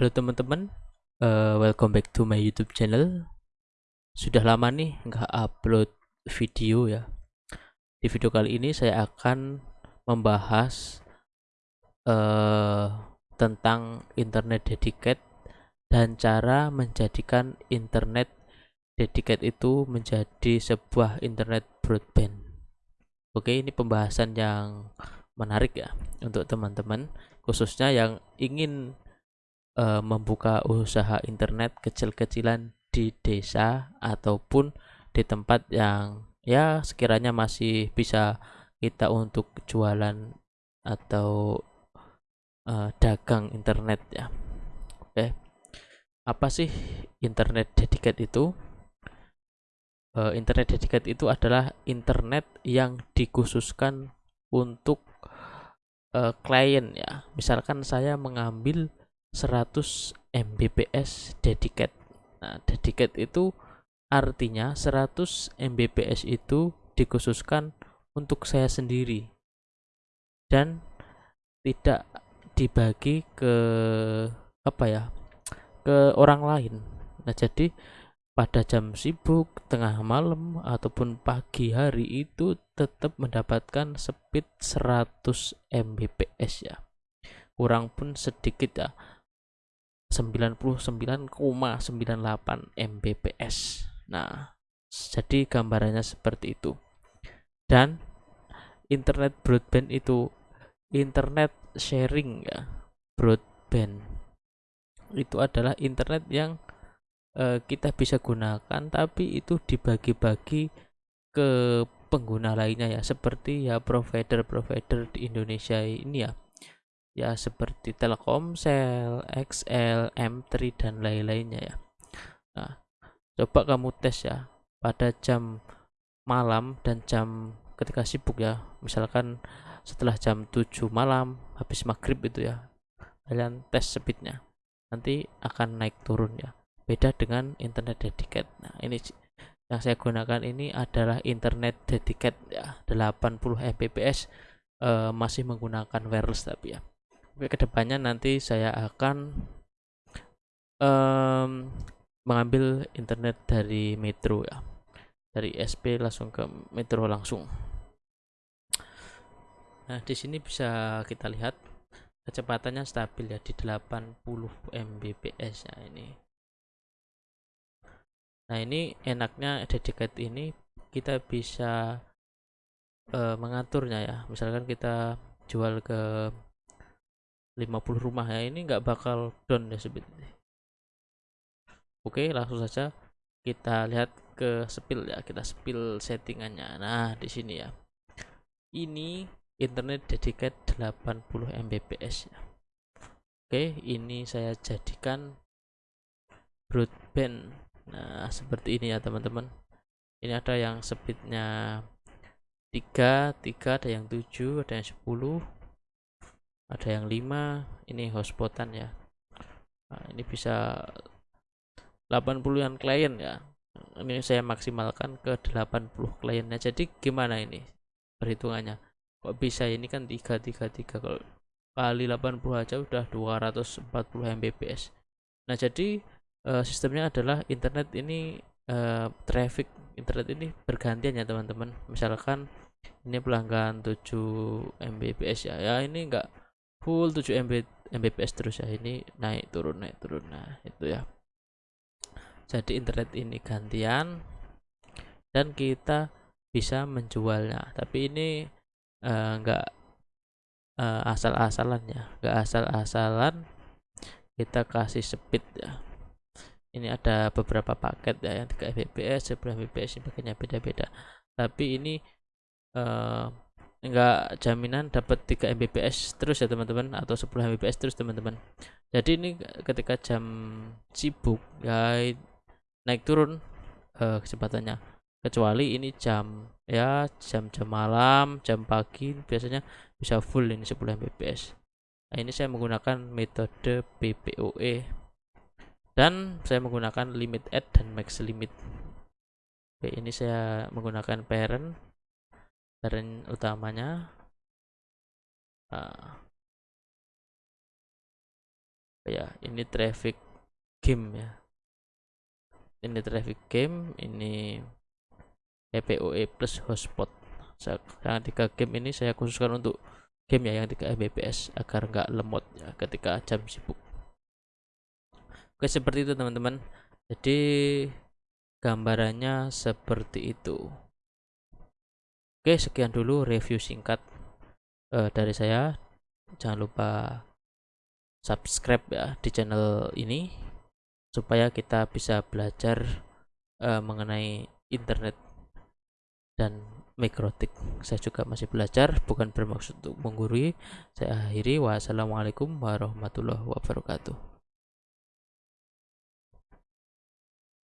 Halo teman-teman, uh, welcome back to my YouTube channel. Sudah lama nih nggak upload video ya. Di video kali ini saya akan membahas uh, tentang internet dedicated dan cara menjadikan internet dedicated itu menjadi sebuah internet broadband. Oke, ini pembahasan yang menarik ya untuk teman-teman, khususnya yang ingin uh, membuka usaha internet kecil-kecilan di desa ataupun di tempat yang ya sekiranya masih bisa kita untuk jualan atau uh, dagang internet ya. Oke. Apa sih internet dedicated itu? Uh, internet dedicated itu adalah internet yang dikhususkan untuk uh, klien ya. Misalkan saya mengambil 100 Mbps dedicated. Nah, dedicated itu artinya 100 Mbps itu dikhususkan untuk saya sendiri dan tidak dibagi ke apa ya ke orang lain. Nah jadi pada jam sibuk tengah malam ataupun pagi hari itu tetap mendapatkan speed 100 Mbps ya. Kurang pun sedikit ya 99,98 Mbps. Nah, jadi gambarannya seperti itu. Dan internet broadband itu internet sharing ya. Broadband itu adalah internet yang uh, kita bisa gunakan tapi itu dibagi-bagi ke pengguna lainnya ya seperti ya provider-provider di Indonesia ini ya ya seperti Telkomsel, XL, M3 dan lain-lainnya ya. Nah, coba kamu tes ya pada jam malam dan jam ketika sibuk ya. Misalkan setelah jam 7 malam habis maghrib itu ya. Kalian tes speednya. Nanti akan naik turun ya. Beda dengan internet dedicated. Nah, ini yang saya gunakan ini adalah internet dedicated ya 80 Mbps uh, masih menggunakan wireless tapi ya ke depannya nanti saya akan um, mengambil internet dari Metro ya. Dari SP langsung ke Metro langsung. Nah di sini bisa kita lihat kecepatannya stabil ya di 80 Mbps ya ini. Nah ini enaknya dedicated ini kita bisa uh, mengaturnya ya. Misalkan kita jual ke 50 rumah ya ini nggak bakal down ya sebetulnya oke langsung saja kita lihat ke spill ya kita spill settingannya. Nah di sini ya. Ini internet dedicated 80 Mbps ya. Oke ini saya jadikan broadband. Nah seperti ini ya teman-teman. Ini ada yang speednya 3 3 ada yang 7 ada yang 10 ada yang 5 ini hotspotan ya. Nah, ini bisa 80an klien ya. Ini saya maksimalkan ke 80 kliennya. Jadi gimana ini perhitungannya? Kok bisa ini kan 333 kalau kali 80 aja udah 240 Mbps. Nah jadi uh, sistemnya adalah internet ini uh, traffic internet ini bergantian ya teman-teman. Misalkan ini pelanggan 7 Mbps ya. Ya ini enggak full 7 MB Mbps terus ya. Ini naik turun naik turun. Nah itu ya. Jadi internet ini gantian dan kita bisa menjualnya tapi ini enggak uh, uh, asal-asalan ya. Enggak asal-asalan kita kasih speed ya. Ini ada beberapa paket ya yang 3 Mbps 10 Mbps paketnya beda-beda. Tapi ini uh, enggak jaminan dapat 3 Mbps terus ya teman-teman atau 10 Mbps terus teman-teman. Jadi ini ketika jam sibuk ya naik turun uh, kecepatannya kecuali ini jam ya jam-jam malam jam pagi biasanya bisa full ini 10 Mbps. Nah ini saya menggunakan metode PPOE dan saya menggunakan limit add dan max limit. Oke ini saya menggunakan parent parent utamanya uh, ya ini traffic game ya. Ini traffic game ini EPOE plus hotspot. Yang tiga game ini saya khususkan untuk game ya yang 3 Mbps agar nggak lemot ya ketika jam sibuk. Oke seperti itu teman-teman. Jadi gambarannya seperti itu oke sekian dulu review singkat uh, dari saya. Jangan lupa subscribe ya di channel ini supaya kita bisa belajar uh, mengenai internet dan mikrotik. Saya juga masih belajar bukan bermaksud untuk menggurui. Saya akhiri. Wassalamualaikum warahmatullahi wabarakatuh